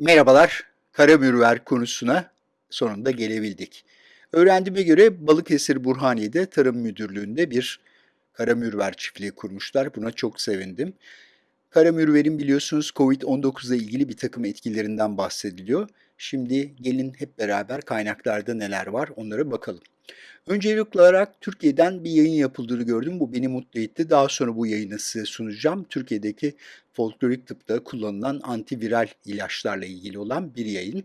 Merhabalar, karamürver konusuna sonunda gelebildik. Öğrendiğime göre Balıkesir Burhaniye'de Tarım Müdürlüğü'nde bir karamürver çiftliği kurmuşlar. Buna çok sevindim. Karamürverin biliyorsunuz COVID-19 ile ilgili bir takım etkilerinden bahsediliyor. Şimdi gelin hep beraber kaynaklarda neler var onlara bakalım. Öncelikli olarak Türkiye'den bir yayın yapıldığını gördüm. Bu beni mutlu etti. Daha sonra bu yayını size sunacağım. Türkiye'deki folklorik tıpta kullanılan antiviral ilaçlarla ilgili olan bir yayın.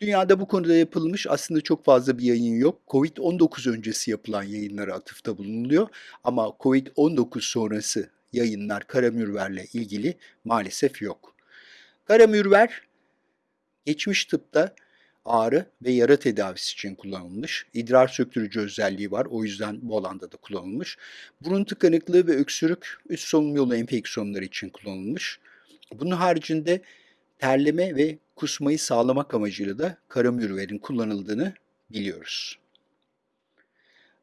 Dünyada bu konuda yapılmış aslında çok fazla bir yayın yok. Covid-19 öncesi yapılan yayınlara atıfta bulunuluyor. Ama Covid-19 sonrası yayınlar karamürverle ilgili maalesef yok. Karamürver geçmiş tıpta ağrı ve yara tedavisi için kullanılmış. İdrar söktürücü özelliği var. O yüzden bu alanda da kullanılmış. Burun tıkanıklığı ve öksürük üst solunum yolu enfeksiyonları için kullanılmış. Bunun haricinde terleme ve kusmayı sağlamak amacıyla da karamürverin kullanıldığını biliyoruz.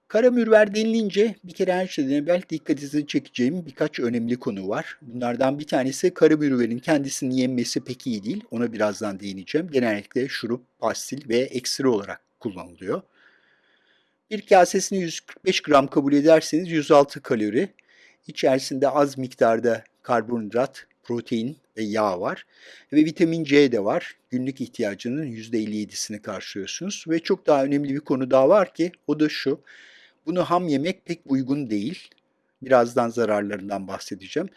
Karamürver denilince bir kere her şeyden evvel dikkatinizi çekeceğim birkaç önemli konu var. Bunlardan bir tanesi karamürverin kendisini yenmesi pek iyi değil. Ona birazdan değineceğim. Genellikle şurup, pastil ve ekstra olarak kullanılıyor. Bir kasesini 145 gram kabul ederseniz 106 kalori. İçerisinde az miktarda karbonhidrat, protein ve yağ var. Ve vitamin C de var. Günlük ihtiyacının %57'sini karşılıyorsunuz. Ve çok daha önemli bir konu daha var ki o da şu. Bunu ham yemek pek uygun değil. Birazdan zararlarından bahsedeceğim.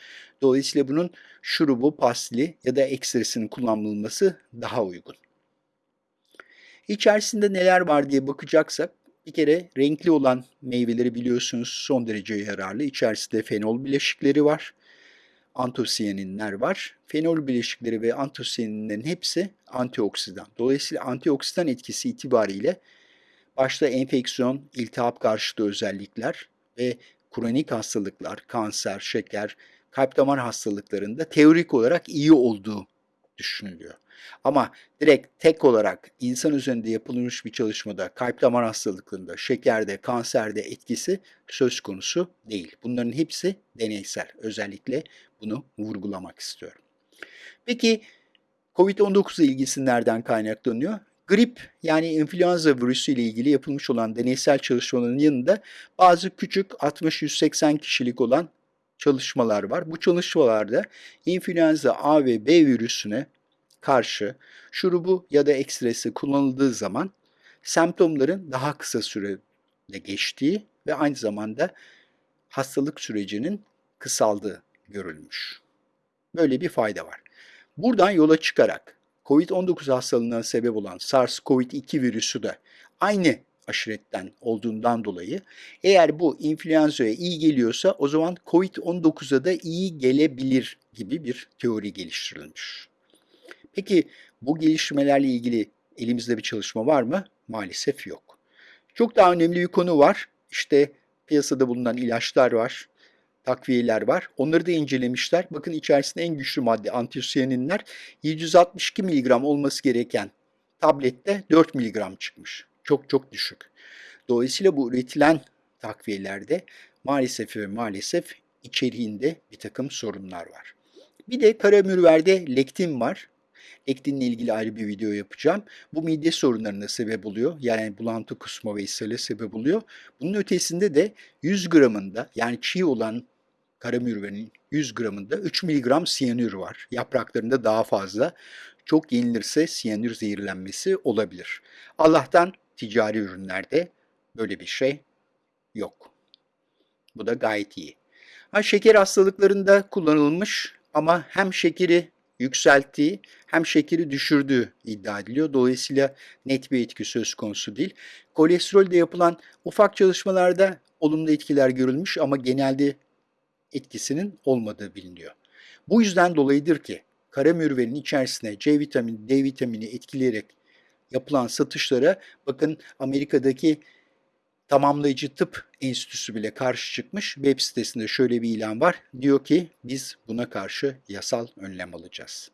Dolayısıyla bunun şurubu, pastili ya da ekstresinin kullanılması daha uygun. İçerisinde neler var diye bakacaksak bir kere renkli olan meyveleri biliyorsunuz son derece yararlı. İçerisinde fenol bileşikleri var. Antosiyaninler var. Fenol bileşikleri ve antosiyaninlerin hepsi antioksidan. Dolayısıyla antioksidan etkisi itibariyle başta enfeksiyon, iltihap karşıtı özellikler ve kronik hastalıklar, kanser, şeker, kalp damar hastalıklarında teorik olarak iyi olduğu düşünülüyor. Ama direkt tek olarak insan üzerinde yapılmış bir çalışmada kalp damar hastalıklarında, şekerde, kanserde etkisi söz konusu değil. Bunların hepsi deneysel. Özellikle bunu vurgulamak istiyorum. Peki COVID-19 ilgisi nereden kaynaklanıyor? Grip yani influenza virüsü ile ilgili yapılmış olan deneysel çalışmaların yanında bazı küçük 60-180 kişilik olan çalışmalar var. Bu çalışmalarda influenza A ve B virüsüne karşı şurubu ya da ekstresi kullanıldığı zaman semptomların daha kısa sürede geçtiği ve aynı zamanda hastalık sürecinin kısaldığı görülmüş. Böyle bir fayda var. Buradan yola çıkarak COVID-19 hastalığına sebep olan SARS-CoV-2 virüsü de aynı aşiretten olduğundan dolayı eğer bu influenza'ya iyi geliyorsa o zaman COVID-19'a da iyi gelebilir gibi bir teori geliştirilmiş. Peki bu geliştirmelerle ilgili elimizde bir çalışma var mı? Maalesef yok. Çok daha önemli bir konu var. İşte piyasada bulunan ilaçlar var takviyeler var. Onları da incelemişler. Bakın içerisinde en güçlü madde antisiyaninler 762 mg olması gereken tablette 4 mg çıkmış. Çok çok düşük. Dolayısıyla bu üretilen takviyelerde maalesef ve maalesef içeriğinde bir takım sorunlar var. Bir de karamürverde lektin var. Lektinle ilgili ayrı bir video yapacağım. Bu mide sorunlarına sebep oluyor. Yani bulantı, kusma ve ishale sebep oluyor. Bunun ötesinde de 100 gramında yani çiğ olan karamürvenin 100 gramında 3 mg siyanür var. Yapraklarında daha fazla. Çok yenilirse siyanür zehirlenmesi olabilir. Allah'tan ticari ürünlerde böyle bir şey yok. Bu da gayet iyi. Ha, şeker hastalıklarında kullanılmış ama hem şekeri yükselttiği hem şekeri düşürdüğü iddia ediliyor. Dolayısıyla net bir etki söz konusu değil. Kolesterolde yapılan ufak çalışmalarda olumlu etkiler görülmüş ama genelde etkisinin olmadığı biliniyor. Bu yüzden dolayıdır ki kara mürvenin içerisine C vitamini, D vitamini etkileyerek yapılan satışlara bakın Amerika'daki Tamamlayıcı Tıp Enstitüsü bile karşı çıkmış. Web sitesinde şöyle bir ilan var. Diyor ki biz buna karşı yasal önlem alacağız.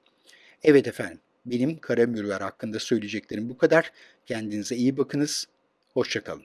Evet efendim benim kara mürver hakkında söyleyeceklerim bu kadar. Kendinize iyi bakınız. Hoşçakalın.